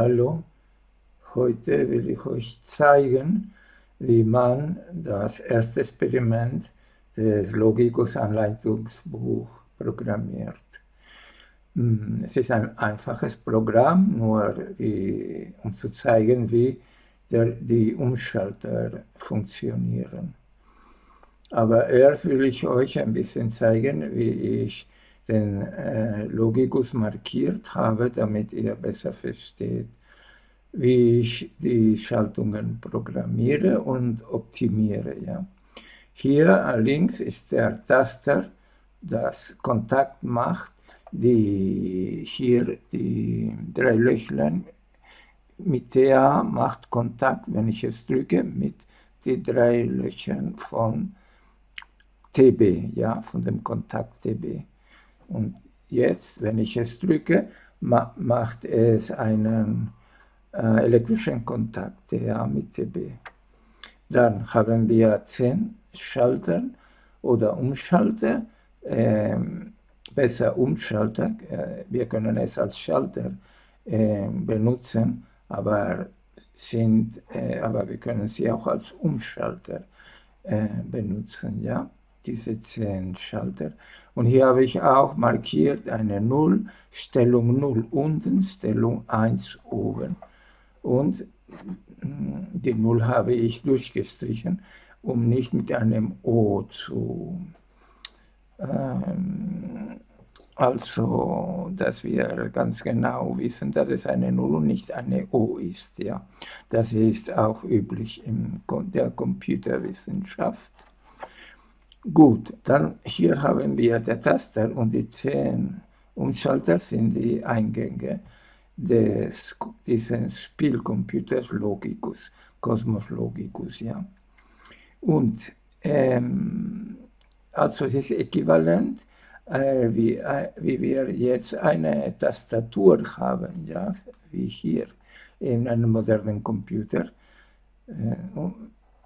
Hallo, heute will ich euch zeigen, wie man das erste Experiment des Logicus Anleitungsbuch programmiert. Hm, es ist ein einfaches Programm, nur wie, um zu zeigen, wie der, die Umschalter funktionieren. Aber erst will ich euch ein bisschen zeigen, wie ich den äh, Logicus markiert habe, damit ihr besser versteht, wie ich die Schaltungen programmiere und optimiere. Ja. Hier links ist der Taster, das Kontakt macht, die hier die drei Löchlein mit der macht Kontakt, wenn ich es drücke, mit den drei Löchern von TB, ja, von dem Kontakt TB. Und jetzt, wenn ich es drücke, ma macht es einen äh, elektrischen Kontakt ja, mit TB. Dann haben wir 10 Schalter oder Umschalter, äh, besser Umschalter, äh, wir können es als Schalter äh, benutzen, aber, sind, äh, aber wir können sie auch als Umschalter äh, benutzen. Ja? diese 10 Schalter. Und hier habe ich auch markiert eine 0, Stellung 0 unten, Stellung 1 oben. Und mm, die 0 habe ich durchgestrichen, um nicht mit einem O zu... Ähm, also, dass wir ganz genau wissen, dass es eine 0 und nicht eine O ist. Ja. Das ist auch üblich in der Computerwissenschaft. Gut, dann hier haben wir der Taster und die 10 Umschalter sind die Eingänge des, dieses Spielcomputers Logicus, Cosmos Logicus, ja. Und ähm, also es ist äquivalent, äh, wie, äh, wie wir jetzt eine Tastatur haben, ja, wie hier in einem modernen Computer. Äh,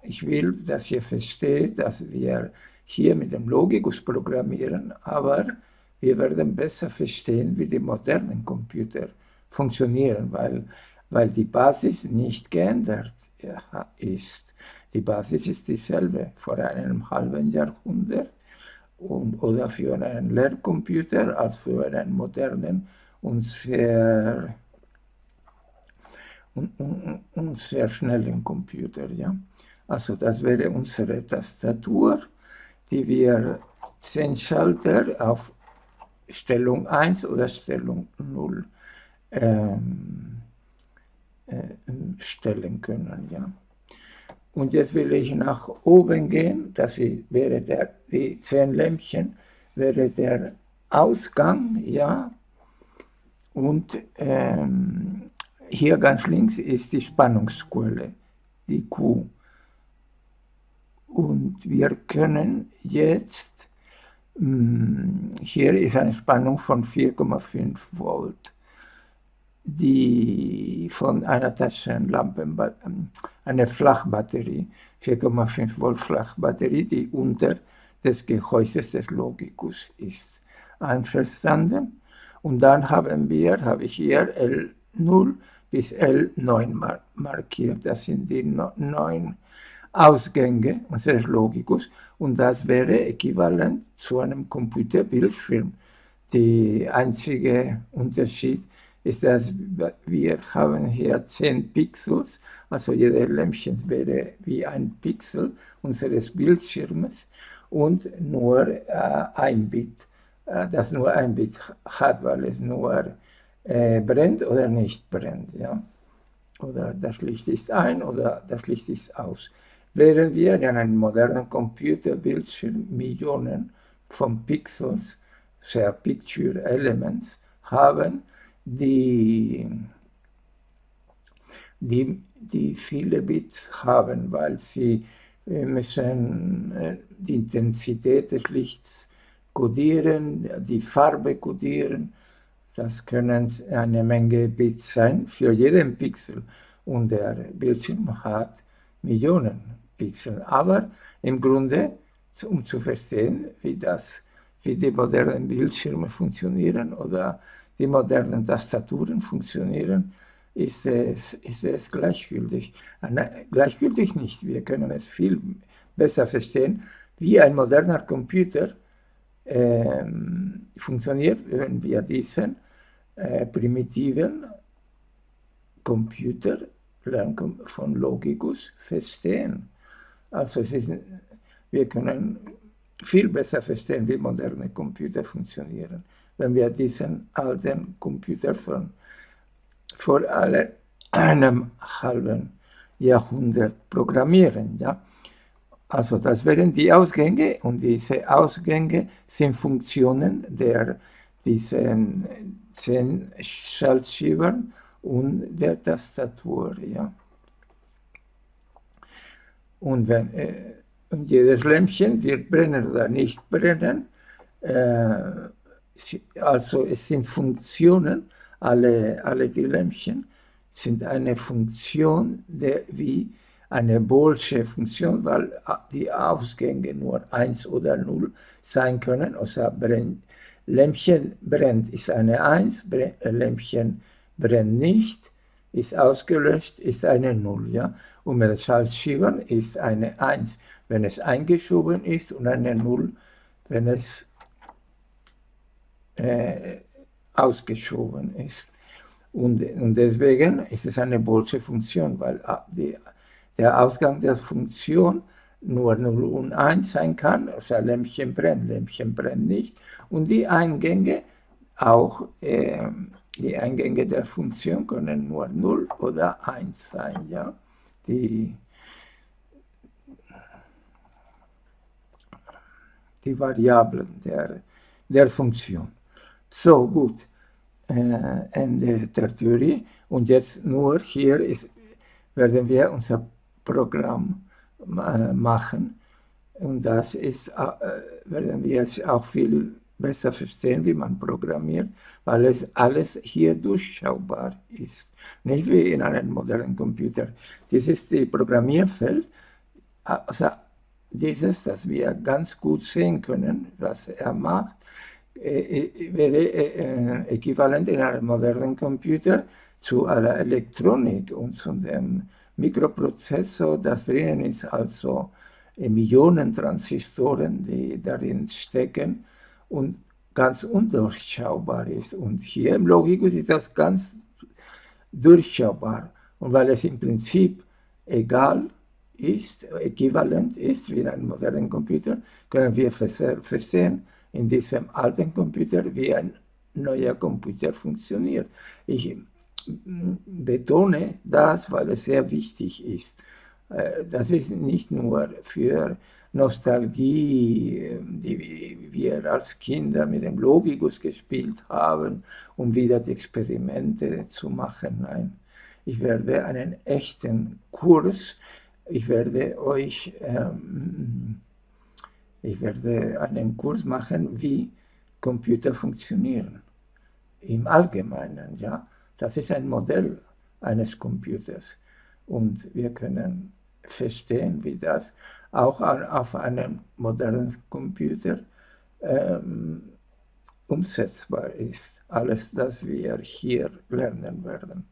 ich will, dass ihr versteht, dass wir hier mit dem Logikus programmieren, aber wir werden besser verstehen, wie die modernen Computer funktionieren, weil, weil die Basis nicht geändert ist. Die Basis ist dieselbe vor einem halben Jahrhundert und, oder für einen Lehrcomputer als für einen modernen und sehr, und, und, und sehr schnellen Computer. Ja? Also das wäre unsere Tastatur die wir 10 Schalter auf Stellung 1 oder Stellung 0 ähm, äh, stellen können. Ja. Und jetzt will ich nach oben gehen, das wäre der, die 10 Lämpchen, wäre der Ausgang, ja, und ähm, hier ganz links ist die Spannungsquelle, die Q. Und wir können jetzt, hm, hier ist eine Spannung von 4,5 Volt, die von einer Taschenlampe, ähm, eine Flachbatterie, 4,5 Volt Flachbatterie, die unter des Gehäuses des Logicus ist. Einverstanden? Und dann haben wir, habe ich hier L0 bis L9 markiert. Das sind die neun Ausgänge unseres Logicus und das wäre äquivalent zu einem Computerbildschirm. Der einzige Unterschied ist, dass wir haben hier 10 Pixels, also jeder Lämpchen wäre wie ein Pixel unseres Bildschirmes und nur äh, ein Bit, äh, das nur ein Bit hat, weil es nur äh, brennt oder nicht brennt. Ja? Oder das Licht ist ein oder das Licht ist aus während wir in einem modernen Computerbildschirm Millionen von Pixels, sehr Picture Elements, haben, die, die, die viele Bits haben, weil sie äh, müssen äh, die Intensität des Lichts kodieren, die Farbe kodieren. Das können eine Menge Bits sein für jeden Pixel. Und der Bildschirm hat Millionen Pixel. Aber im Grunde, um zu verstehen, wie, das, wie die modernen Bildschirme funktionieren oder die modernen Tastaturen funktionieren, ist es, ist es gleichgültig. Gleichgültig nicht, wir können es viel besser verstehen, wie ein moderner Computer äh, funktioniert, wenn wir diesen äh, primitiven Computer von Logicus verstehen. Also ist, wir können viel besser verstehen, wie moderne Computer funktionieren, wenn wir diesen alten Computer von vor einem halben Jahrhundert programmieren. Ja? Also das wären die Ausgänge und diese Ausgänge sind Funktionen der diesen zehn Schaltschiebern und der Tastatur. Ja. Und, wenn, äh, und jedes Lämpchen wird brennen oder nicht brennen. Äh, also es sind Funktionen, alle, alle die Lämpchen sind eine Funktion, der, wie eine Boolsche Funktion, weil die Ausgänge nur 1 oder 0 sein können. Also brennt, Lämpchen brennt ist eine 1, Lämpchen brennt nicht, ist ausgelöscht, ist eine 0. Ja? Und mit Schaltschiebern ist eine 1, wenn es eingeschoben ist und eine 0, wenn es äh, ausgeschoben ist. Und, und deswegen ist es eine Bolsche Funktion, weil die, der Ausgang der Funktion nur 0 und 1 sein kann, also Lämpchen brennt, Lämpchen brennt nicht, und die Eingänge auch, äh, die Eingänge der Funktion können nur 0 oder 1 sein, ja, die, die Variablen der, der Funktion. So, gut, äh, Ende der Theorie, und jetzt nur hier ist, werden wir unser Programm äh, machen. Und das ist, äh, werden wir jetzt auch viel besser verstehen, wie man programmiert, weil es alles hier durchschaubar ist. Nicht wie in einem modernen Computer. Das ist die Programmierfeld, also dieses, dass wir ganz gut sehen können, was er macht, wäre äquivalent in einem modernen Computer zu aller Elektronik und zu dem Mikroprozessor, das drinnen ist, also Millionen Transistoren, die darin stecken und ganz undurchschaubar ist. Und hier im Logikus ist das ganz durchschaubar. Und weil es im Prinzip egal ist, äquivalent ist wie in einem modernen Computer, können wir versehen in diesem alten Computer, wie ein neuer Computer funktioniert. Ich betone das, weil es sehr wichtig ist. Äh, das ist nicht nur für Nostalgie, die wir als Kinder mit dem Logikus gespielt haben, um wieder die Experimente zu machen. Nein, ich werde einen echten Kurs, ich werde euch, ähm, ich werde einen Kurs machen, wie Computer funktionieren. Im Allgemeinen, ja. Das ist ein Modell eines Computers. Und wir können verstehen, wie das auch auf einem modernen Computer ähm, umsetzbar ist. Alles, das wir hier lernen werden.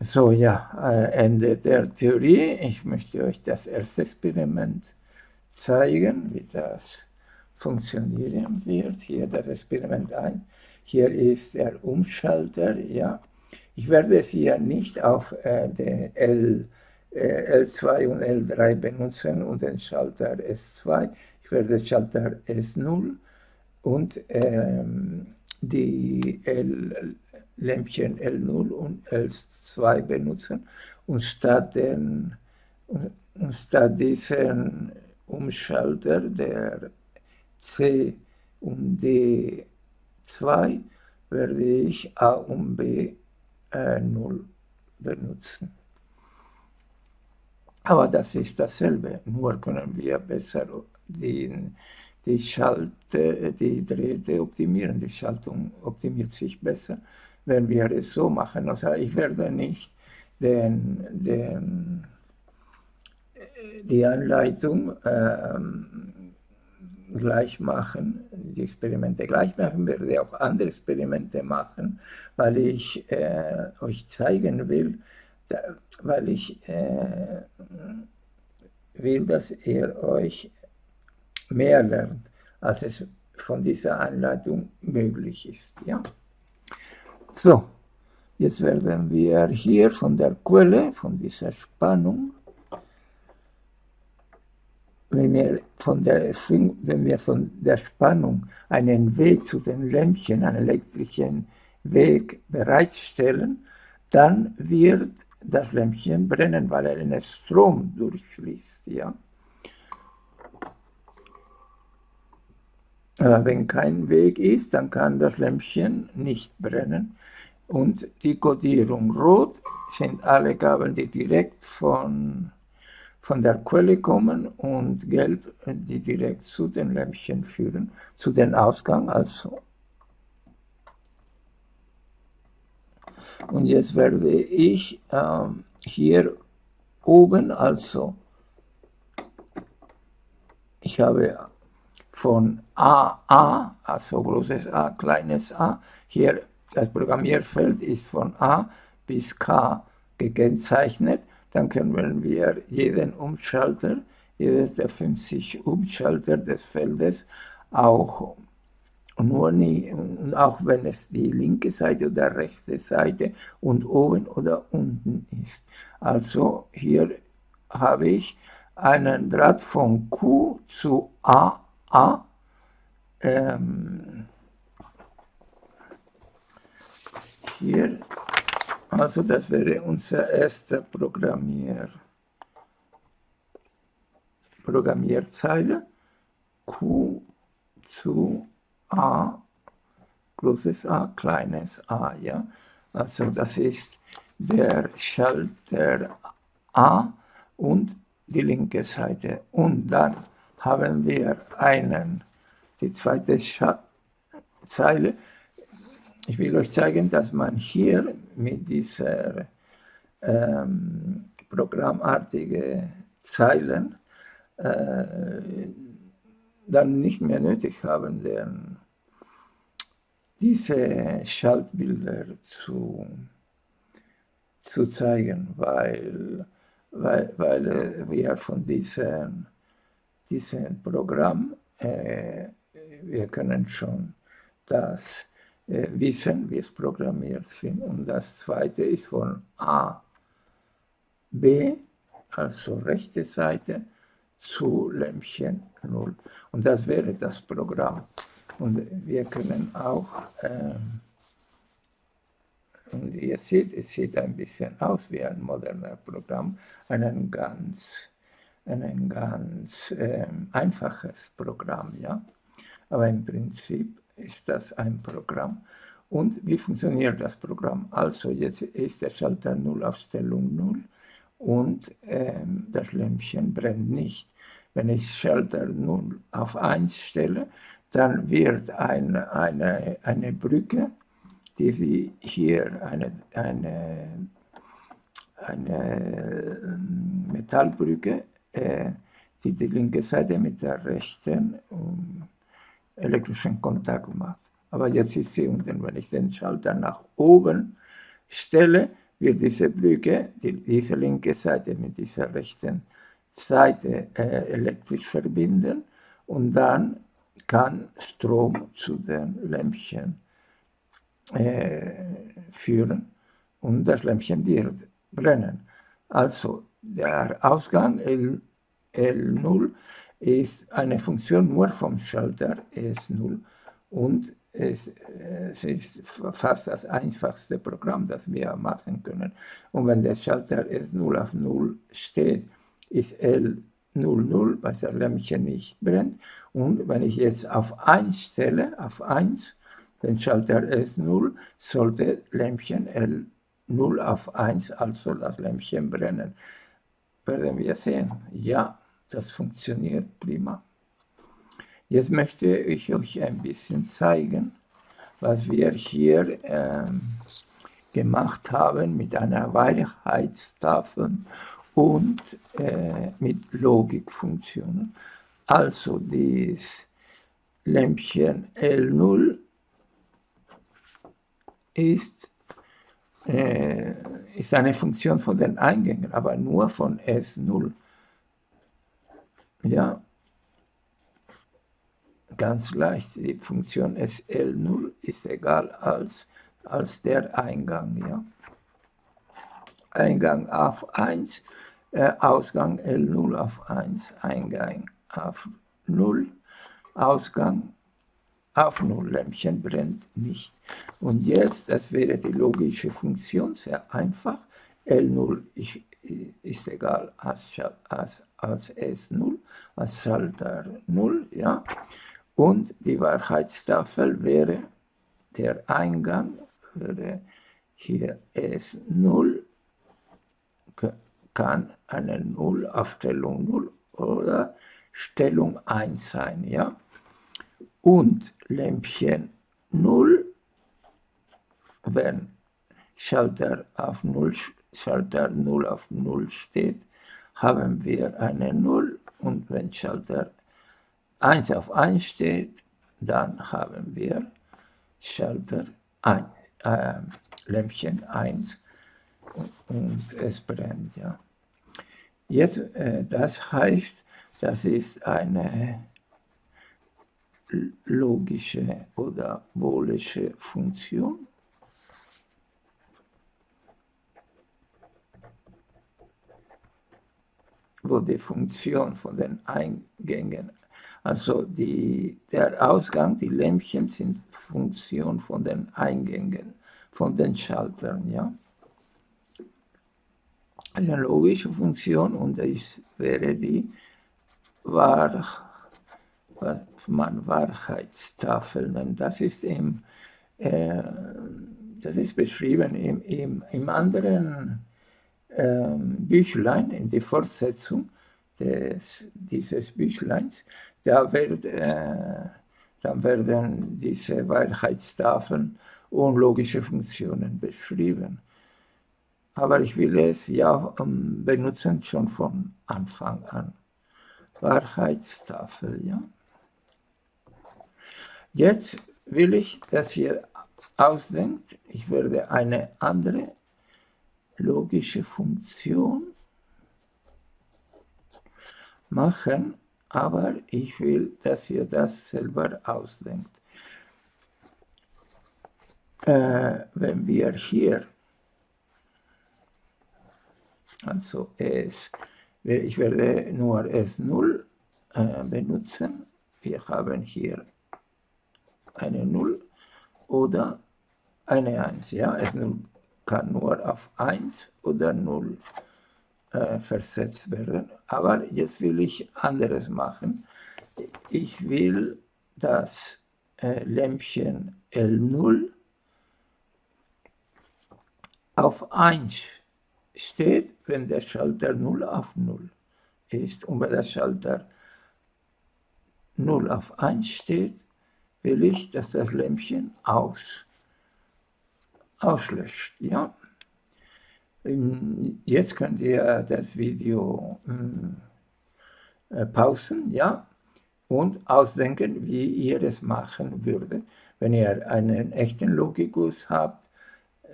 So, ja, äh, Ende der Theorie. Ich möchte euch das erste Experiment zeigen, wie das funktionieren wird. Hier das Experiment 1. Hier ist der Umschalter, ja. Ich werde es hier nicht auf äh, den L, äh, L2 und L3 benutzen und den Schalter S2. Ich werde Schalter S0 und ähm, die L, Lämpchen L0 und L2 benutzen und statt, den, und statt diesen Umschalter der C und D 2 werde ich A und B äh, 0 benutzen. Aber das ist dasselbe, nur können wir besser die, die Schalte, die Drähte optimieren. Die Schaltung optimiert sich besser, wenn wir es so machen. Also ich werde nicht den, den, die Anleitung äh, gleich machen, die Experimente gleich machen, werde auch andere Experimente machen, weil ich äh, euch zeigen will, da, weil ich äh, will, dass ihr euch mehr lernt, als es von dieser Anleitung möglich ist. Ja? So, jetzt werden wir hier von der Quelle, von dieser Spannung, wenn wir, von der, wenn wir von der Spannung einen Weg zu den Lämpchen, einen elektrischen Weg bereitstellen, dann wird das Lämpchen brennen, weil er einen Strom durchfließt. Ja? Aber wenn kein Weg ist, dann kann das Lämpchen nicht brennen. Und die Kodierung Rot sind alle Gabeln, die direkt von von der Quelle kommen und gelb, die direkt zu den Lämpchen führen, zu den Ausgang also. Und jetzt werde ich äh, hier oben also, ich habe von AA, also großes A, kleines a, hier das Programmierfeld ist von A bis K gekennzeichnet dann können wir jeden Umschalter, jedes der 50 Umschalter des Feldes auch nur nie, auch wenn es die linke Seite oder rechte Seite und oben oder unten ist. Also hier habe ich einen Draht von Q zu AA. Ähm, hier also das wäre unser erster Programmier, Programmierzeile. Q zu A, großes A, kleines a. Ja? Also das ist der Schalter A und die linke Seite. Und dann haben wir einen, die zweite Scha Zeile, ich will euch zeigen, dass man hier mit dieser ähm, programmartige Zeilen äh, dann nicht mehr nötig haben, denn diese Schaltbilder zu, zu zeigen, weil, weil, weil wir von diesem, diesem Programm, äh, wir können schon das äh, wissen, wie es programmiert sind. Und das zweite ist von A, B, also rechte Seite, zu Lämpchen 0. Und das wäre das Programm. Und wir können auch, ähm, und ihr seht, es sieht ein bisschen aus wie ein moderner Programm, ein ganz, ein ganz ähm, einfaches Programm, ja. Aber im Prinzip ist das ein Programm. Und wie funktioniert das Programm? Also jetzt ist der Schalter 0 auf Stellung 0 und ähm, das Lämpchen brennt nicht. Wenn ich Schalter 0 auf 1 stelle, dann wird ein, eine, eine Brücke, die Sie hier, eine, eine, eine ähm, Metallbrücke, äh, die die linke Seite mit der rechten um, elektrischen Kontakt macht. Aber jetzt ist sie unten. Wenn ich den Schalter nach oben stelle, wird diese Brücke, die, diese linke Seite mit dieser rechten Seite äh, elektrisch verbinden und dann kann Strom zu den Lämpchen äh, führen und das Lämpchen wird brennen. Also der Ausgang L, L0 ist eine Funktion nur vom Schalter S0 und es, es, ist fast das einfachste Programm, das wir machen können. Und wenn der Schalter S0 auf 0 steht, ist L 00, weil das Lämpchen nicht brennt. Und wenn ich jetzt auf 1 stelle, auf 1, den Schalter S0, sollte Lämpchen L0 auf 1, also das Lämpchen brennen. Werden wir sehen. Ja. Das funktioniert prima. Jetzt möchte ich euch ein bisschen zeigen, was wir hier ähm, gemacht haben mit einer Wahrheitstafel und äh, mit Logikfunktionen. Also dies, Lämpchen L0 ist, äh, ist eine Funktion von den Eingängen, aber nur von S0. Ja, ganz leicht, die Funktion SL0 ist egal als, als der Eingang. Ja. Eingang auf 1, äh, Ausgang L0 auf 1, Eingang auf 0, Ausgang auf 0, Lämpchen brennt nicht. Und jetzt, das wäre die logische Funktion, sehr einfach, L0 ist, ist egal als, als, als S0, als Schalter 0, ja. Und die Wahrheitstafel wäre, der Eingang wäre hier S0 kann eine Null auf Stellung 0 oder Stellung 1 sein. Ja? Und Lämpchen 0, wenn Schalter auf 0, Schalter 0 auf 0 steht, haben wir eine 0 und wenn Schalter 1 auf 1 steht, dann haben wir Schalter 1, äh, Lämpchen 1 und, es brennt. Ja. Jetzt, äh, das heißt, das ist eine logische oder boolische Funktion. Wo die Funktion von den Eingängen, also die, der Ausgang, die Lämpchen sind Funktion von den Eingängen, von den Schaltern, ja eine logische Funktion und das wäre die Wahr, was man Wahrheitstafel nennt. Das ist, im, äh, das ist beschrieben im, im, im anderen Büchlein, in der Fortsetzung des, dieses Büchleins. Da, wird, äh, da werden diese Wahrheitstafeln und logische Funktionen beschrieben aber ich will es ja ähm, benutzen schon von Anfang an. Wahrheitstafel, ja. Jetzt will ich, dass ihr ausdenkt, ich werde eine andere logische Funktion machen, aber ich will, dass ihr das selber ausdenkt. Äh, wenn wir hier also es, ich werde nur S0 äh, benutzen. Wir haben hier eine 0 oder eine 1. Ja? S0 kann nur auf 1 oder 0 äh, versetzt werden. Aber jetzt will ich anderes machen. Ich will das äh, Lämpchen L0 auf 1 steht, wenn der Schalter 0 auf 0 ist. Und wenn der Schalter 0 auf 1 steht, will ich, dass das Lämpchen aus, auslöscht. Ja? Ähm, jetzt könnt ihr das Video äh, pausen, ja, und ausdenken, wie ihr es machen würdet. Wenn ihr einen echten Logikus habt,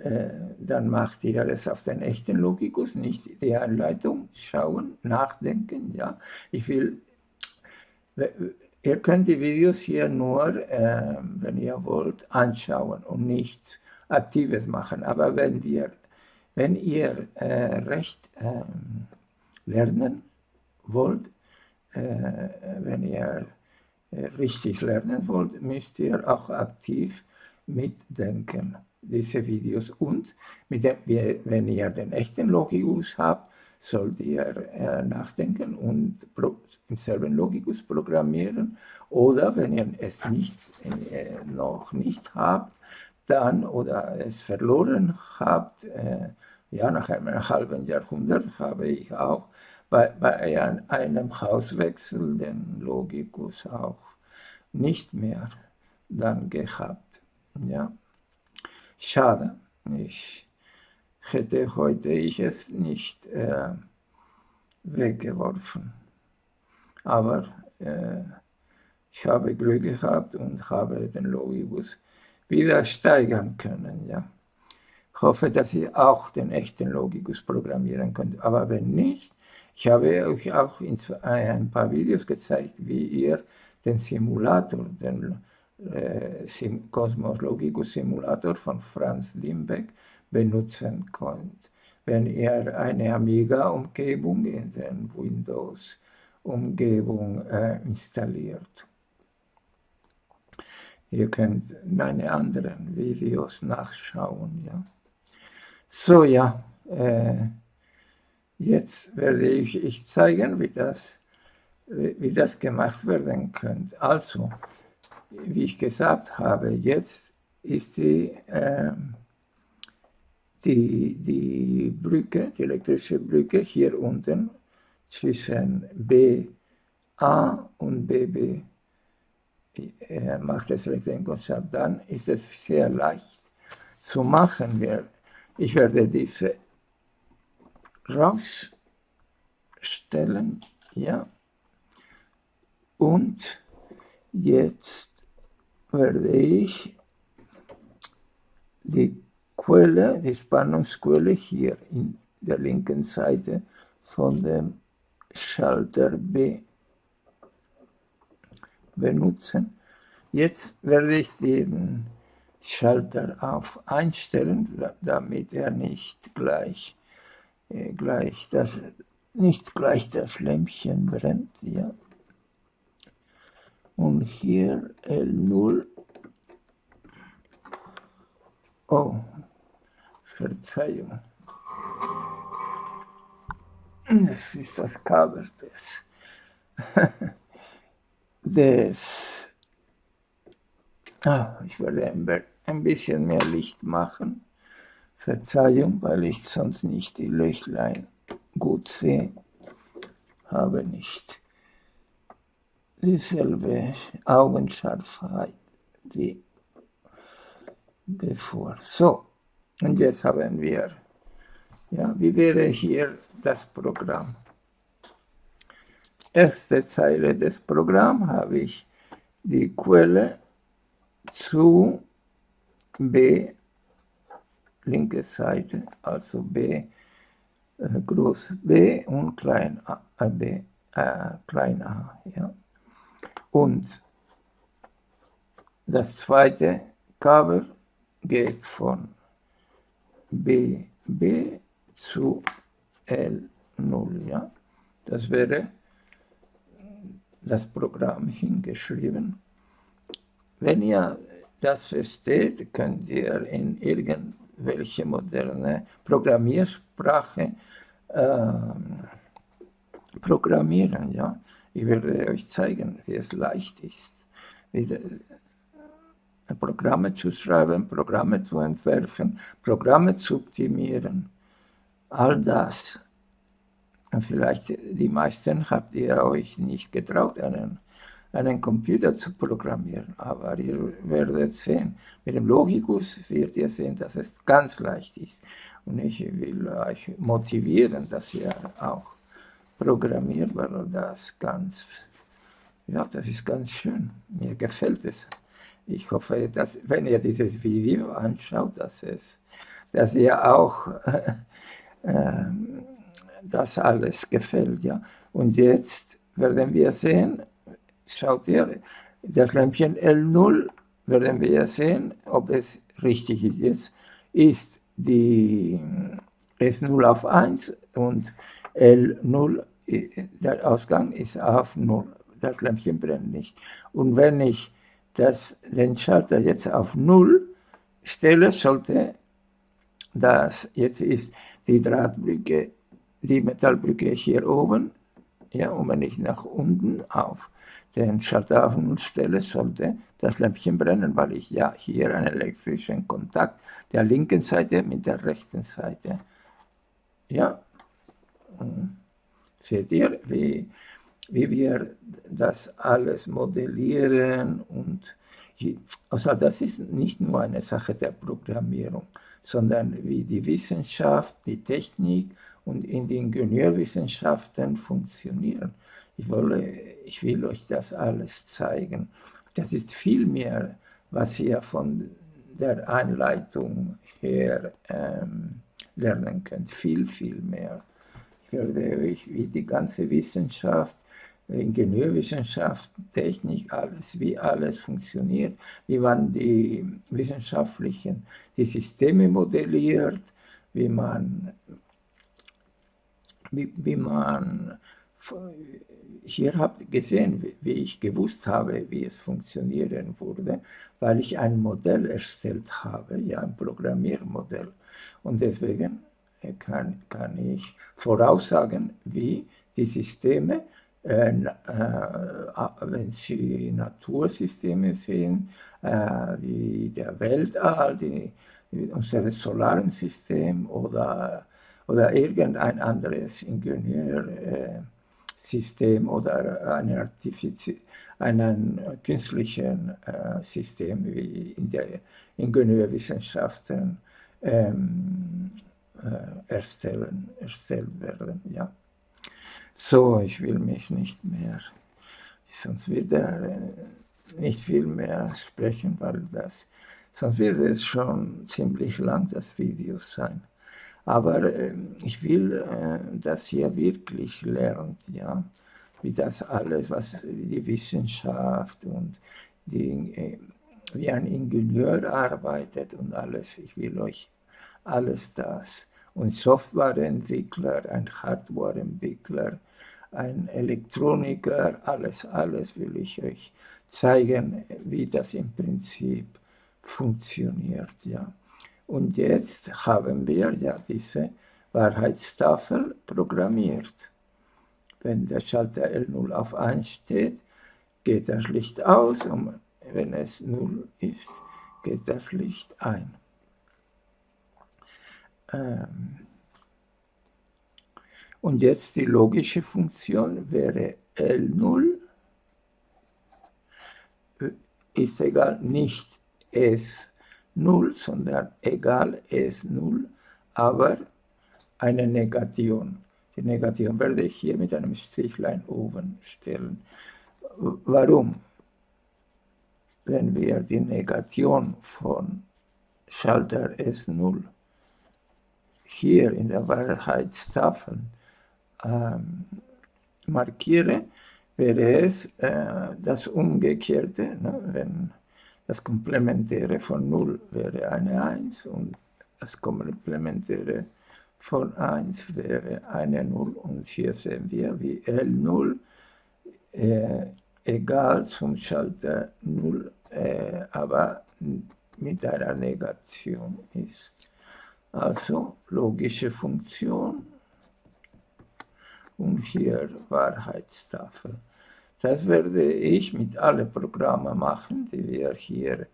äh, dann macht ihr es auf den echten Logikus, nicht die Anleitung, schauen, nachdenken, ja. Ich will, ihr könnt die Videos hier nur, äh, wenn ihr wollt, anschauen und nichts Aktives machen. Aber wenn wir, wenn ihr äh, recht äh, lernen wollt, äh, wenn ihr äh, richtig lernen wollt, müsst ihr auch aktiv mitdenken diese Videos und dem, wenn ihr den echten Logikus habt, sollt ihr äh, nachdenken und im selben Logikus programmieren oder wenn ihr es nicht, äh, noch nicht habt, dann oder es verloren habt, äh, ja, nach einem halben Jahrhundert habe ich auch bei, bei einem Hauswechsel den Logikus auch nicht mehr dann gehabt. Ja. Schade, ich hätte heute ich es nicht äh, weggeworfen. Aber äh, ich habe Glück gehabt und habe den Logibus wieder steigern können. Ja. Ich hoffe, dass ihr auch den echten Logikus programmieren könnt. Aber wenn nicht, ich habe euch auch in ein paar Videos gezeigt, wie ihr den Simulator, den äh, Cosmos Logicus Simulator von Franz Limbeck benutzen könnt, wenn ihr eine Amiga-Umgebung in den Windows-Umgebung äh, installiert. Ihr könnt meine anderen Videos nachschauen. Ja. So, ja, äh, jetzt werde ich, ich zeigen, wie das, wie das gemacht werden könnte. Also, wie ich gesagt habe, jetzt ist die, äh, die, die Brücke, die elektrische Brücke hier unten zwischen BA und BB er macht das Elektronenkonzert, dann ist es sehr leicht zu machen. Ich werde diese rausstellen, ja, und jetzt werde ich die Quelle, die Spannungsquelle hier in der linken Seite von dem Schalter B benutzen. Jetzt werde ich den Schalter auf einstellen, damit er nicht gleich, äh, gleich das, nicht gleich das Lämpchen brennt. Ja. Und hier L0. Oh, Verzeihung. Das ist das Kabel des. des ah, ich werde ein bisschen mehr Licht machen. Verzeihung, weil ich sonst nicht die Löchlein gut sehe. Habe nicht dieselbe Augenscharfheit wie bevor. So, und jetzt haben wir, ja, wie wäre hier das Programm? Erste Zeile des Programms habe ich die Quelle zu B, linke Seite, also B, äh, groß B und klein a, äh, B, äh, klein a. Ja. Und das zweite Kabel geht von BB zu L0. Ja. Das wäre das Programm hingeschrieben. Wenn ihr das versteht, könnt ihr in irgendwelche moderne Programmiersprache äh, programmieren. Ja? Ich werde euch zeigen, wie es leicht ist, wie Programme zu schreiben, Programme zu entwerfen, Programme zu optimieren. All das vielleicht die meisten habt ihr euch nicht getraut, einen, einen Computer zu programmieren. Aber ihr werdet sehen, mit dem Logikus werdet ihr sehen, dass es ganz leicht ist. Und ich will euch motivieren, dass ihr auch programmiert, weil das ganz, ja, das ist ganz schön. Mir gefällt es. Ich hoffe, dass, wenn ihr dieses Video anschaut, dass, es, dass ihr auch äh, das alles gefällt. Ja. Und jetzt werden wir sehen, schaut ihr, das Lämpchen L0 werden wir sehen, ob es richtig ist. Jetzt ist die S0 auf 1 und L0, der Ausgang ist auf 0. Das Lämpchen brennt nicht. Und wenn ich das, den Schalter jetzt auf 0 stelle, sollte das, jetzt ist die Drahtbrücke die Metallbrücke hier oben, ja, und wenn ich nach unten auf den Schalter auf Null stelle, sollte das Lämpchen brennen, weil ich ja hier einen elektrischen Kontakt der linken Seite mit der rechten Seite, ja, seht ihr, wie, wie wir das alles modellieren und also das ist nicht nur eine Sache der Programmierung, sondern wie die Wissenschaft, die Technik und in den Ingenieurwissenschaften funktionieren. Ich, wolle, ich will euch das alles zeigen. Das ist viel mehr, was ihr von der Einleitung her ähm, lernen könnt. Viel, viel mehr. Ich werde euch wie die ganze Wissenschaft, Ingenieurwissenschaft, Technik, alles, wie alles funktioniert, wie man die wissenschaftlichen, die Systeme modelliert, wie man, wie, wie man hier habt gesehen, wie ich gewusst habe, wie es funktionieren würde, weil ich ein Modell erstellt habe, ja, ein Programmiermodell. Und deswegen äh, kann, kann ich voraussagen, wie die Systeme, äh, äh, wenn Sie Natursysteme sehen, äh, wie der Weltall, die, unser Solarsystem oder, oder irgendein anderes Ingenieursystem oder ein Artifizi einen künstlichen äh, System wie in der Ingenieurwissenschaften ähm, äh, erstellen, erstellt werden. Ja. So, ich will mich nicht mehr, sonst wird er äh, nicht viel mehr sprechen, weil das, sonst wird es schon ziemlich lang, das Video sein. Aber äh, ich will, äh, dass ihr wirklich lernt, ja, wie das alles, was die Wissenschaft und die, äh, wie ein Ingenieur arbeitet und alles. Ich will euch alles das. Und Softwareentwickler, ein Hardwareentwickler, ein Elektroniker, alles, alles will ich euch zeigen, wie das im Prinzip funktioniert. Ja. Und jetzt haben wir ja diese Wahrheitstafel programmiert. Wenn der Schalter L0 auf 1 steht, geht das Licht aus und wenn es 0 ist, geht das Licht ein. Ähm, und jetzt die logische Funktion wäre L0 ist egal nicht S0, sondern egal S0, aber eine Negation. Die Negation werde ich hier mit einem Strichlein oben stellen. Warum? Wenn wir die Negation von Schalter S0 hier in der Wahrheitstafel ähm, markiere, wäre es äh, das Umgekehrte, ne? wenn das Komplementäre von 0 wäre eine 1 und das Komplementäre von 1 wäre eine 0 und hier sehen wir, wie L0 äh, egal zum Schalter 0, äh, aber mit einer Negation ist. Also logische Funktion und hier Wahrheitstafel. Das werde ich mit allen Programmen machen, die wir hier,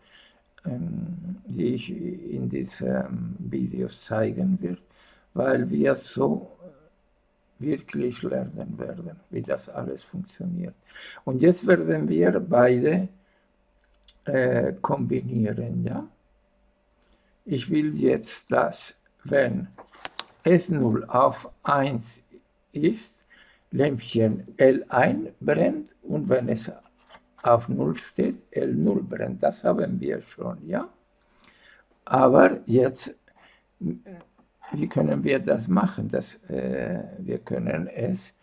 ähm, die ich in diesen Videos zeigen werde, weil wir so wirklich lernen werden, wie das alles funktioniert. Und jetzt werden wir beide äh, kombinieren, ja. Ich will jetzt, dass, wenn S0 auf 1 ist, Lämpchen L1 brennt und wenn es auf 0 steht, L0 brennt. Das haben wir schon, ja. Aber jetzt, wie können wir das machen? Das, äh, wir können es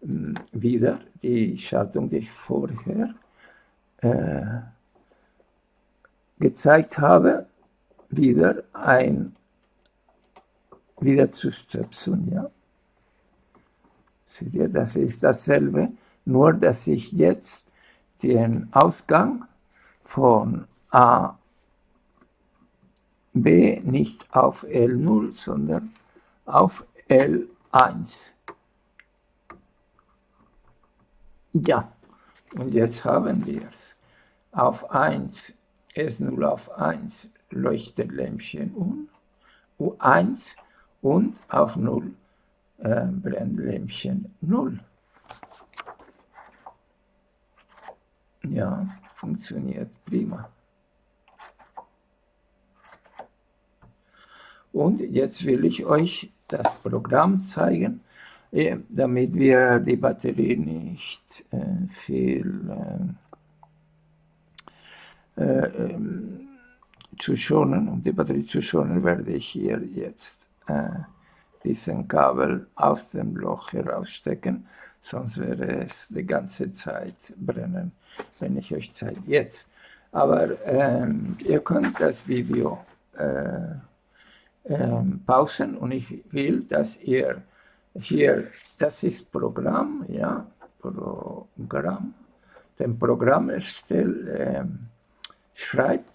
äh, wieder, die Schaltung, die ich vorher äh, gezeigt habe, wieder ein wieder zu stöpseln, ja. Seht ihr, das ist dasselbe, nur dass ich jetzt den Ausgang von A, B nicht auf L0, sondern auf L1. Ja, und jetzt haben wir es. Auf 1, S0 auf 1 leuchtet Lämpchen um, U1 und auf 0 Brennlämpchen 0. Ja, funktioniert prima. Und jetzt will ich euch das Programm zeigen, damit wir die Batterie nicht äh, viel äh, ähm, zu schonen, um die Batterie zu schonen, werde ich hier jetzt äh, diesen Kabel aus dem Loch herausstecken, sonst wäre es die ganze Zeit brennen, wenn ich euch zeige. Jetzt, aber ähm, ihr könnt das Video äh, ähm, pausen und ich will, dass ihr hier, das ist Programm, ja, Programm, den Programmerstell ähm, schreibt,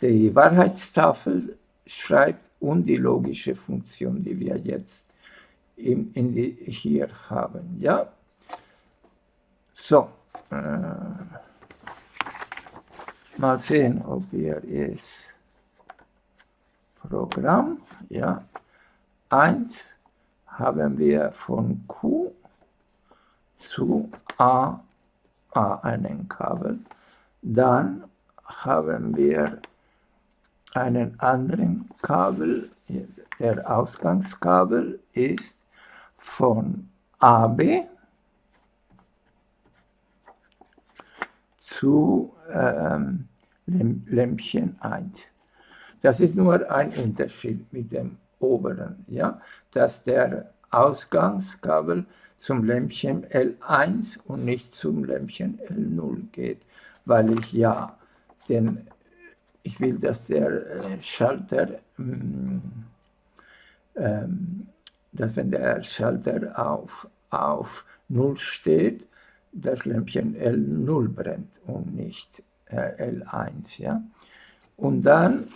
die Wahrheitstafel schreibt und die logische Funktion, die wir jetzt in, in die, hier haben. Ja, so. Äh, mal sehen, ob ihr es Programm, ja, 1 haben wir von Q zu A, A einen Kabel, dann haben wir einen anderen Kabel, der Ausgangskabel ist von AB zu ähm, Lämpchen 1. Das ist nur ein Unterschied mit dem oberen, ja, dass der Ausgangskabel zum Lämpchen L1 und nicht zum Lämpchen L0 geht, weil ich ja den ich will, dass der äh, Schalter, mm, ähm, dass wenn der Schalter auf, auf 0 steht, das Lämpchen L0 brennt und nicht äh, L1. Ja? Und dann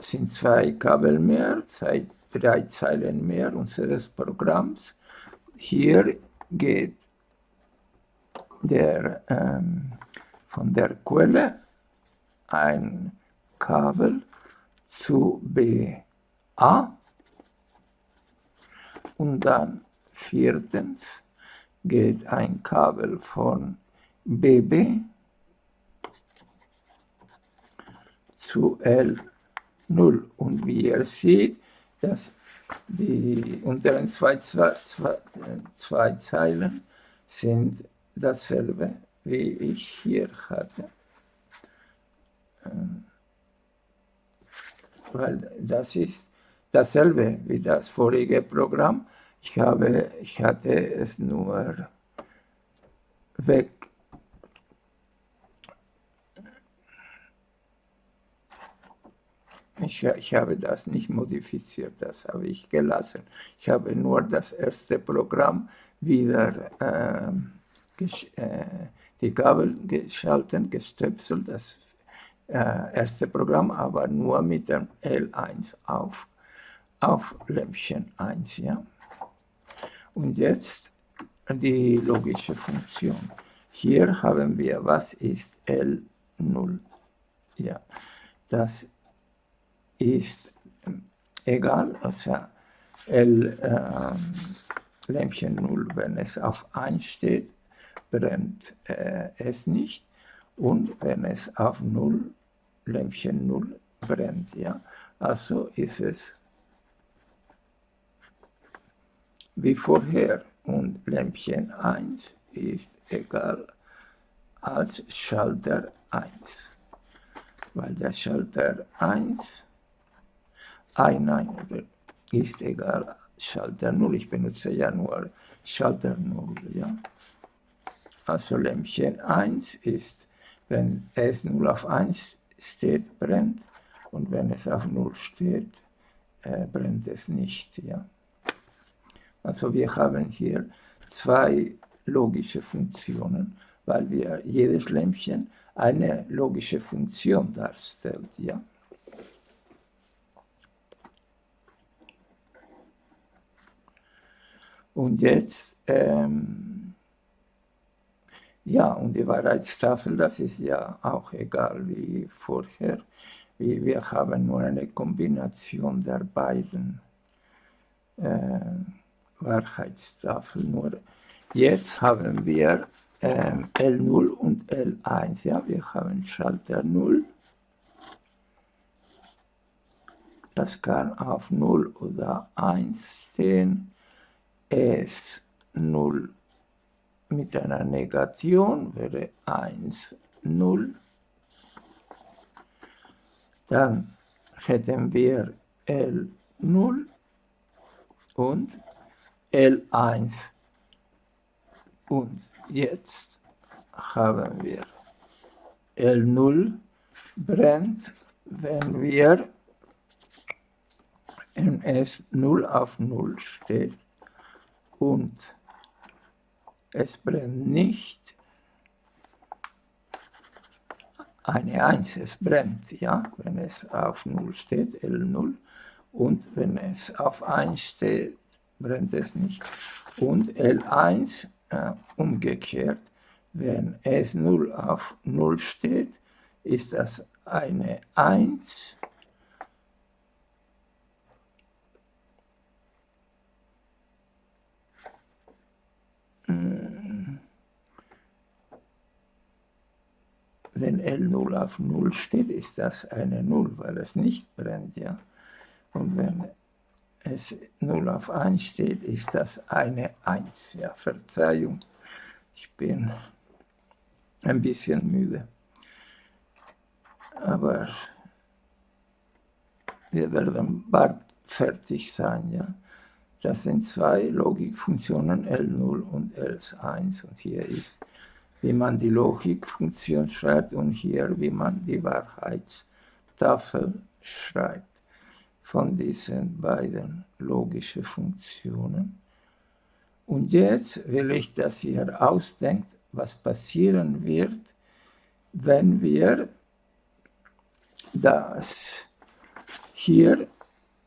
sind zwei Kabel mehr, zwei, drei Zeilen mehr unseres Programms. Hier geht der ähm, von der Quelle ein Kabel zu BA und dann viertens geht ein Kabel von BB zu L0 und wie ihr seht, dass die unteren zwei, zwei, zwei, zwei Zeilen sind dasselbe wie ich hier hatte. Ähm, weil das ist dasselbe wie das vorige Programm. Ich, habe, ich hatte es nur weg. Ich, ich habe das nicht modifiziert, das habe ich gelassen. Ich habe nur das erste Programm wieder äh, äh, die Kabel geschaltet, gestöpselt, das äh, erste Programm, aber nur mit dem L1 auf, auf Lämpchen 1. Ja? Und jetzt die logische Funktion. Hier haben wir, was ist L0? Ja, das ist egal, also L, äh, Lämpchen 0, wenn es auf 1 steht, brennt äh, es nicht. Und wenn es auf 0, Lämpchen 0 brennt, ja, also ist es wie vorher. Und Lämpchen 1 ist egal als Schalter 1, weil der Schalter 1 ein, nein, ist egal Schalter 0, ich benutze ja nur Schalter 0, ja. Also Lämpchen 1 ist, wenn es 0 auf 1 steht, brennt und wenn es auf 0 steht, äh, brennt es nicht. Ja? Also wir haben hier zwei logische Funktionen, weil wir jedes Lämpchen eine logische Funktion darstellt. Ja? Und jetzt ähm, ja, und die Wahrheitstafel, das ist ja auch egal wie vorher. Wir haben nur eine Kombination der beiden äh, Wahrheitstafeln. Nur jetzt haben wir äh, L0 und L1. Ja, wir haben Schalter 0, das kann auf 0 oder 1 stehen, S0 mit einer Negation wäre 1, 0. Dann hätten wir L0 und L1. Und jetzt haben wir L0 brennt, wenn wir ns 0 auf 0 steht und es brennt nicht. Eine 1, es brennt, ja, wenn es auf 0 steht, L0, und wenn es auf 1 steht, brennt es nicht. Und L1 äh, umgekehrt, wenn S0 auf 0 steht, ist das eine 1 wenn L0 auf 0 steht, ist das eine 0, weil es nicht brennt, ja. Und wenn es 0 auf 1 steht, ist das eine 1, ja. Verzeihung, ich bin ein bisschen müde. Aber wir werden bald fertig sein, ja. Das sind zwei Logikfunktionen L0 und L1 und hier ist wie man die Logikfunktion schreibt und hier, wie man die Wahrheitstafel schreibt von diesen beiden logischen Funktionen. Und jetzt will ich, dass ihr ausdenkt, was passieren wird, wenn wir das hier,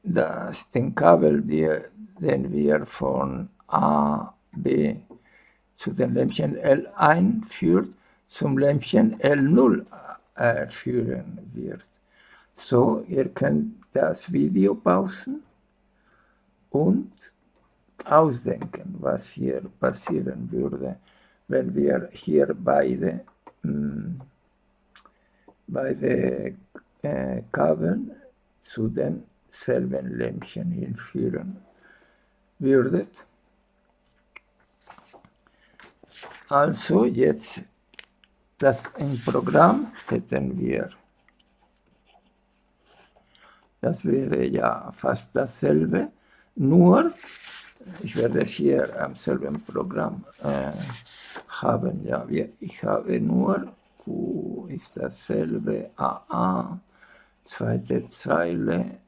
das, den Kabel, den wir von A, B zu dem Lämpchen L1 führt, zum Lämpchen L0 äh, führen wird. So, ihr könnt das Video pausen und ausdenken, was hier passieren würde, wenn wir hier beide, mh, hm, beide äh, Kabeln zu denselben Lämpchen hinführen würdet. Also jetzt das im Programm hätten wir, das wäre ja fast dasselbe, nur ich werde es hier am selben Programm äh, haben. Ja, ich habe nur Q ist dasselbe, AA, zweite Zeile,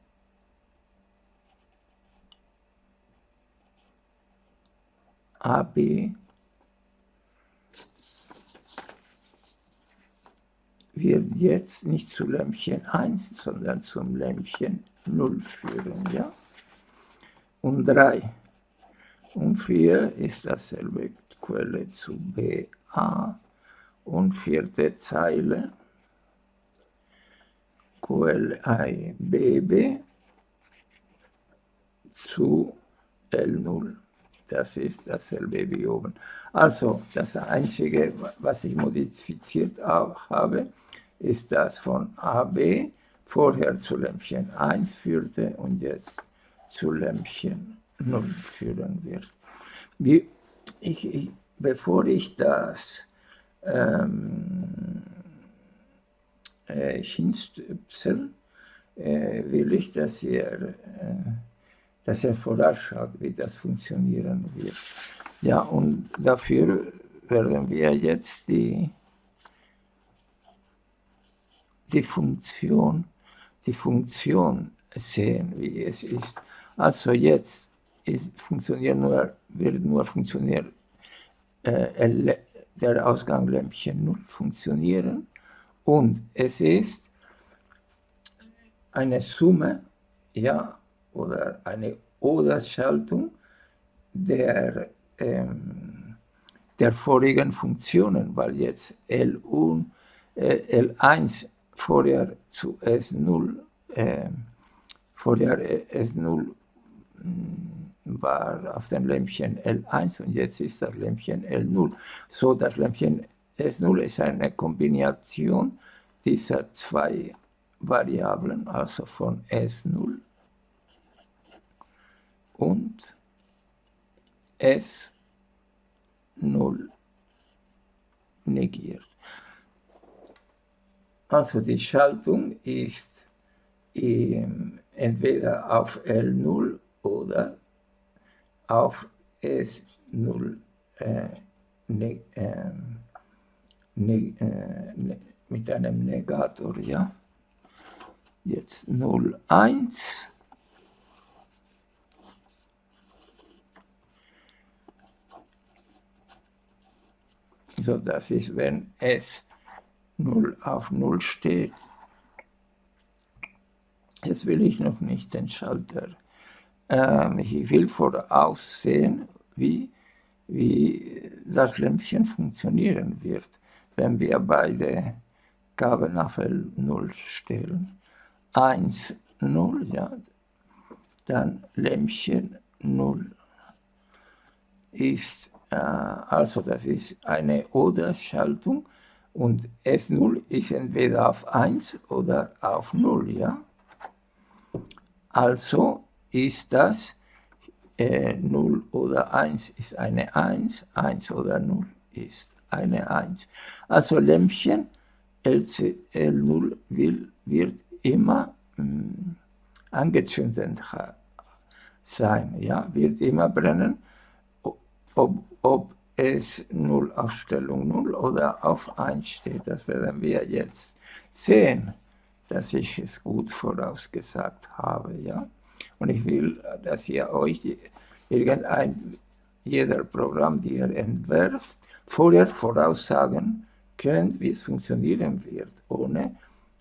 AB, wird jetzt nicht zu Lämpchen 1, sondern zum Lämpchen 0 führen. Ja? Und 3 und 4 ist dasselbe Quelle zu BA und vierte Zeile Quelle BB zu L0. Das ist dasselbe wie oben. Also das Einzige, was ich modifiziert habe, ist das von AB vorher zu Lämpchen 1 führte und jetzt zu Lämpchen 0 führen wird. Wie, ich, ich, bevor ich das ähm, äh, äh, will ich, dass ihr, äh, dass ihr vorausschaut, wie das funktionieren wird. Ja, und dafür werden wir jetzt die die Funktion, die Funktion sehen, wie es ist. Also jetzt funktioniert nur, wird nur funktionieren, äh, der Ausgang Lämpchen 0 funktionieren und es ist eine Summe, ja, oder eine Oder-Schaltung der, ähm, der vorigen Funktionen, weil jetzt L1, äh, L1 vorher zu S0, äh, vorher S0 war auf dem Lämpchen L1 und jetzt ist das Lämpchen L0. So, das Lämpchen S0 ist eine Kombination dieser zwei Variablen, also von S0 und S0 negiert. Also die Schaltung ist ähm, entweder auf L0 oder auf S0 äh, ne, äh, ne, äh, mit einem Negator, ja. Jetzt 0, 1. So, das ist, wenn S 0 auf 0 steht. Jetzt will ich noch nicht den Schalter. Ähm, ich will voraussehen, wie, wie das Lämpchen funktionieren wird, wenn wir beide Gaben auf L0 stellen. 1, 0, ja, dann Lämpchen 0 ist, äh, also das ist eine Oder-Schaltung und S0 ist entweder auf 1 oder auf 0, ja. Also ist das äh, 0 oder 1 ist eine 1, 1 oder 0 ist eine 1. Also Lämpchen LC, L0 will, wird immer mh, hm, angezündet sein, ja, wird immer brennen, ob, ob es 0 auf Stellung 0 oder auf 1 steht. Das werden wir jetzt sehen, dass ich es gut vorausgesagt habe. Ja? Und ich will, dass ihr euch irgendein, jeder Programm, die ihr entwerft, vorher voraussagen könnt, wie es funktionieren wird, ohne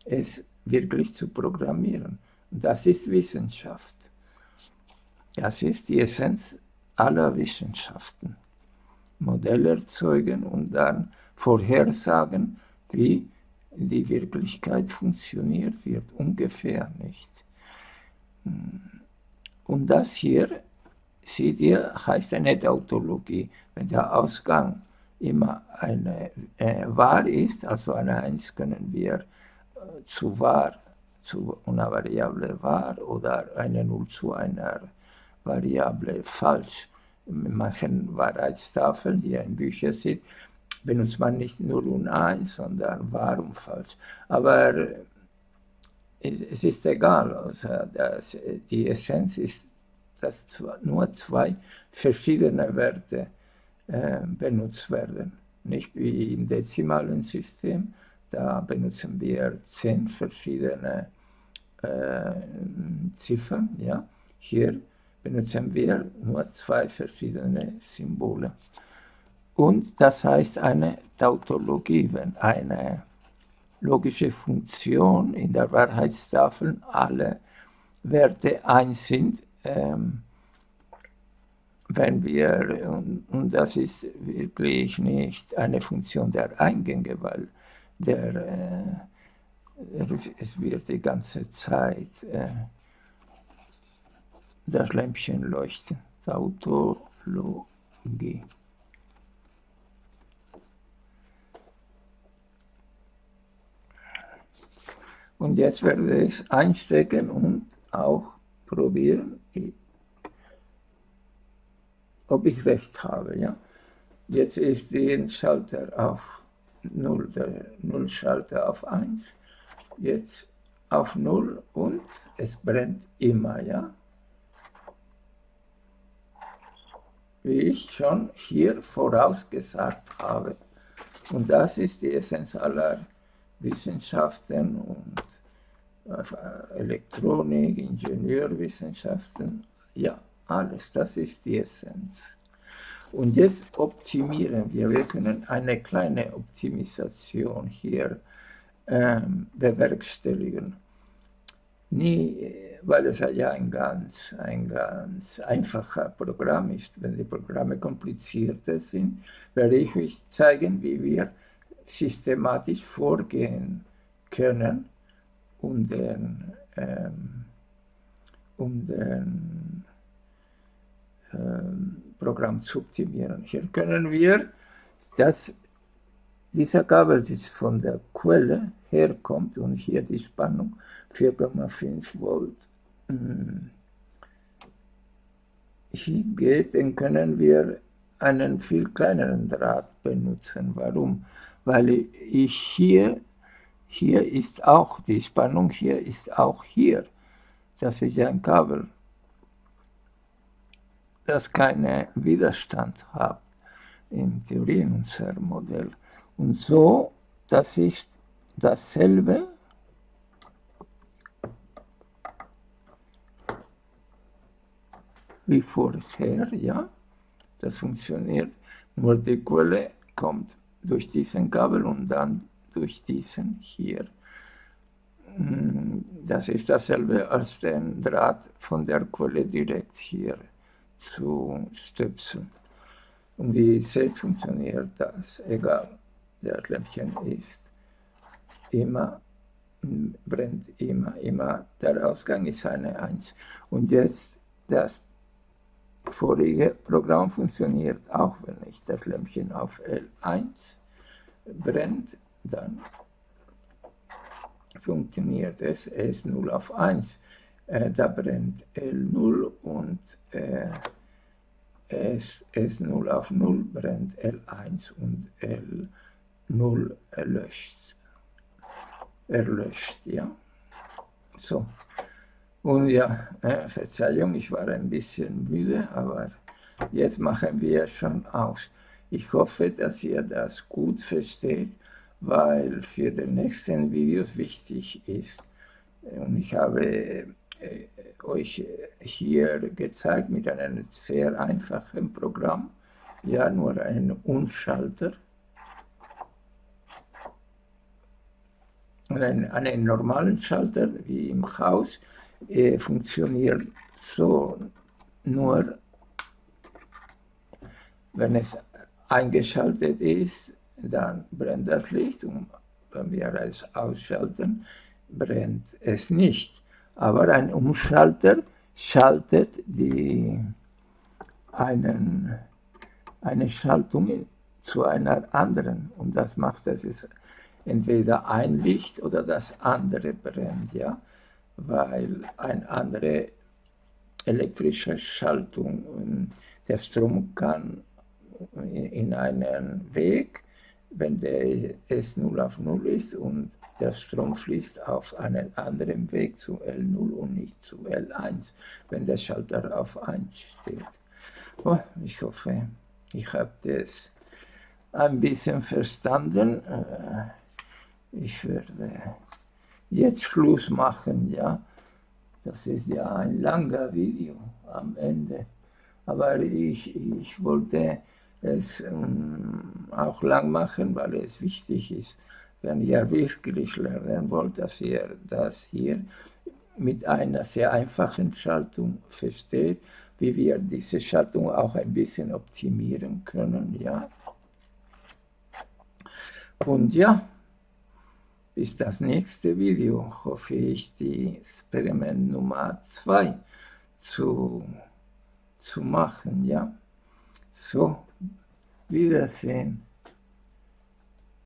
es wirklich zu programmieren. Das ist Wissenschaft. Das ist die Essenz aller Wissenschaften. Modell erzeugen und dann vorhersagen, wie die Wirklichkeit funktioniert wird, ungefähr nicht. Und das hier, seht ihr, heißt eine Tautologie. Wenn der Ausgang immer eine äh, wahr ist, also eine 1 können wir äh, zu wahr, zu einer Variable wahr oder eine 0 zu einer Variable falsch in manchen Wahrheitstafeln, die in Büchern sind, benutzt man nicht nur und eins, sondern wahr und falsch. Aber es, es ist egal, also das, die Essenz ist, dass nur zwei verschiedene Werte äh, benutzt werden. Nicht wie im dezimalen System, da benutzen wir zehn verschiedene äh, Ziffern. Ja? Hier benutzen wir nur zwei verschiedene Symbole. Und das heißt eine Tautologie, wenn eine logische Funktion in der Wahrheitstafel alle Werte 1 sind, ähm, wenn wir, und, und, das ist wirklich nicht eine Funktion der Eingänge, weil der, äh, es wird die ganze Zeit äh, das Lämpchen leuchten. Tautologie. Und jetzt werde ich einstecken und auch probieren, ob ich recht habe. Ja? Jetzt ist der Schalter auf 0, der 0 Schalter auf 1, jetzt auf 0 und es brennt immer. Ja? Wie ich schon hier vorausgesagt habe. Und das ist die Essenz aller Wissenschaften und äh, Elektronik, Ingenieurwissenschaften, ja, alles, das ist die Essenz. Und jetzt optimieren wir, wir können eine kleine Optimisation hier ähm, bewerkstelligen. Nie weil es ja ein ganz, ein ganz einfacher Programm ist. Wenn die Programme komplizierter sind, werde ich euch zeigen, wie wir systematisch vorgehen können, um den, ähm, um den ähm, Programm zu optimieren. Hier können wir, dass dieser Kabel das von der Quelle herkommt und hier die Spannung 4,5 Volt hm, geht, dann können wir einen viel kleineren Draht benutzen. Warum? Weil ich hier, hier ist auch, die Spannung hier ist auch hier. Das ist ein Kabel, das keinen Widerstand hat in Theorie in unserem Modell. Und so, das ist dasselbe, wie vorher, ja, das funktioniert, nur die Quelle kommt durch diesen Kabel und dann durch diesen hier. Mm, das ist dasselbe als den Draht von der Quelle direkt hier zu stöpseln. Und wie ihr seht, funktioniert das, egal, der Lämpchen ist immer, brennt immer, immer, der Ausgang ist eine 1. Und jetzt das vorige Programm funktioniert auch, wenn ich das Lämpchen auf L1 brennt, dann funktioniert es, es 0 auf 1. Äh, da brennt L0 und äh, S, S0 auf 0 brennt L1 und L0 erlöscht. Erlöscht, ja. So. Und ja, äh, Verzeihung, ich war ein bisschen müde, aber jetzt machen wir schon aus. Ich hoffe, dass ihr das gut versteht, weil für die nächsten Videos wichtig ist. Und ich habe äh, euch hier gezeigt mit einem sehr einfachen Programm, ja, nur ein Unschalter. Und einen, einen normalen Schalter wie im Haus äh, funktioniert so nur, wenn es eingeschaltet ist, dann brennt das Licht und wenn wir es ausschalten, brennt es nicht. Aber ein Umschalter schaltet die, einen, eine Schaltung zu einer anderen und das macht, dass es entweder ein Licht oder das andere brennt. Ja? weil eine andere elektrische Schaltung, der Strom kann in einen Weg, wenn der S0 auf 0 ist und der Strom fließt auf einen anderen Weg zu L0 und nicht zu L1, wenn der Schalter auf 1 steht. Oh, ich hoffe, ich habe das ein bisschen verstanden. Ich werde jetzt Schluss machen, ja. Das ist ja ein langer Video am Ende. Aber ich, ich wollte es ähm, auch lang machen, weil es wichtig ist, wenn ihr wirklich lernen wollt, dass ihr das hier mit einer sehr einfachen Schaltung versteht, wie wir diese Schaltung auch ein bisschen optimieren können, ja. Und ja, bis das nächste Video hoffe ich, die Experiment Nummer 2 zu, zu machen, ja. So, Wiedersehen.